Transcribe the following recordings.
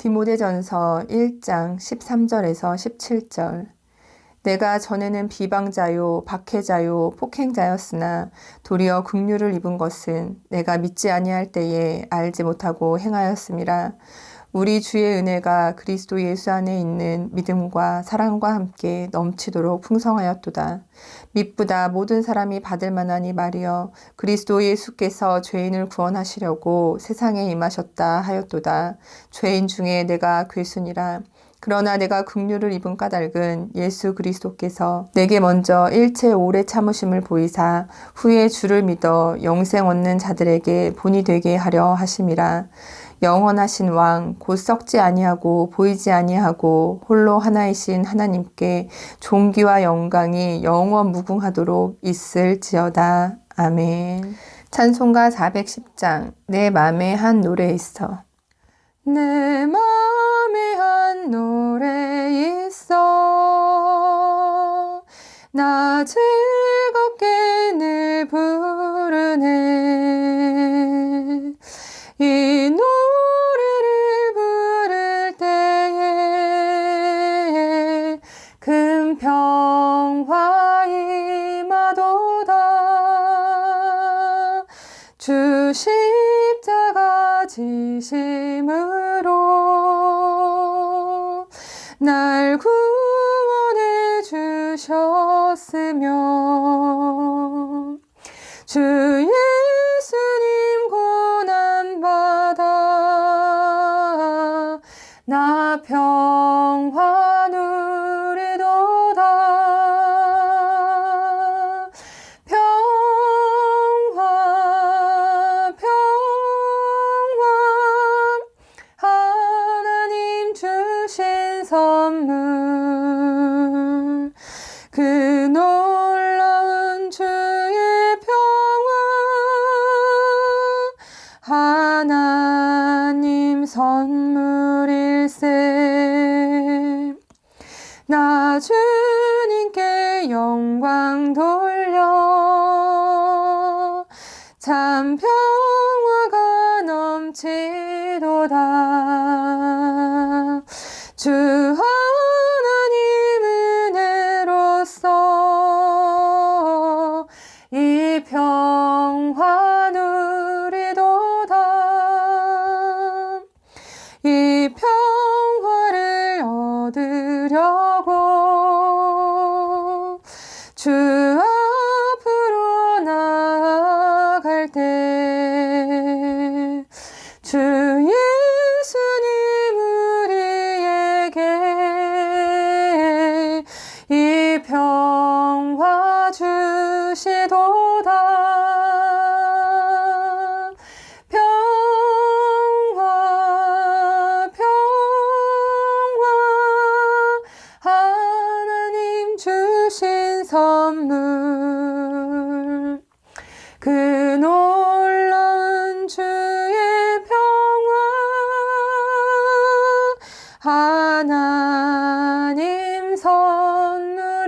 디모데전서 1장 13절에서 17절. 내가 전에는 비방자요 박해자요 폭행자였으나 도리어 긍휼을 입은 것은 내가 믿지 아니할 때에 알지 못하고 행하였음이라 우리 주의 은혜가 그리스도 예수 안에 있는 믿음과 사랑과 함께 넘치도록 풍성하였도다. 믿보다 모든 사람이 받을 만하니 말이여 그리스도 예수께서 죄인을 구원하시려고 세상에 임하셨다 하였도다. 죄인 중에 내가 괴순이라. 그러나 내가 긍휼을 입은 까닭은 예수 그리스도께서 내게 먼저 일체 오래 참으심을 보이사 후에 주를 믿어 영생 얻는 자들에게 본이 되게 하려 하심이라. 영원하신 왕, 곧 썩지 아니하고 보이지 아니하고 홀로 하나이신 하나님께 존귀와 영광이 영원 무궁하도록 있을지어다. 아멘. 찬송가 410장 내 맘에 한 노래 있어. 내 맘에 한 노래 있어. 나 즐겁게 늘 부르네. 이 노래를 부를 때에 큰 평화 임하도다 주 십자가 지심으 날 구원해 주셨으며 주예 하나님 선물일세. 나 주님께 영광 돌려. 참 평화가 넘치도다 선물 그 놀라운 주의 평화. 하나님 선물일세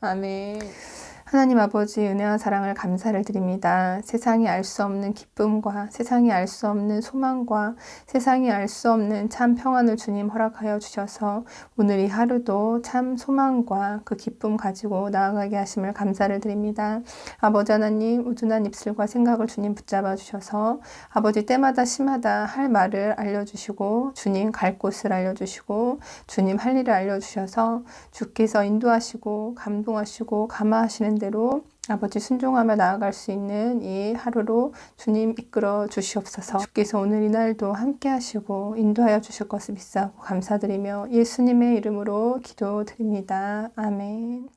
아멘 하나님 아버지 은혜와 사랑을 감사를 드립니다. 세상이 알 수 없는 기쁨과 세상이 알 수 없는 소망과 세상이 알 수 없는 참 평안을 주님 허락하여 주셔서 오늘 이 하루도 참 소망과 그 기쁨 가지고 나아가게 하심을 감사를 드립니다. 아버지 하나님 우둔한 입술과 생각을 주님 붙잡아 주셔서 아버지 때마다 심하다 할 말을 알려주시고 주님 갈 곳을 알려주시고 주님 할 일을 알려주셔서 주께서 인도하시고 감동하시고 감화하시는 대로 아버지 순종하며 나아갈 수 있는 이 하루로 주님 이끌어 주시옵소서 주께서 오늘 이 날도 함께 하시고 인도하여 주실 것을 믿사고 감사드리며 예수님의 이름으로 기도드립니다. 아멘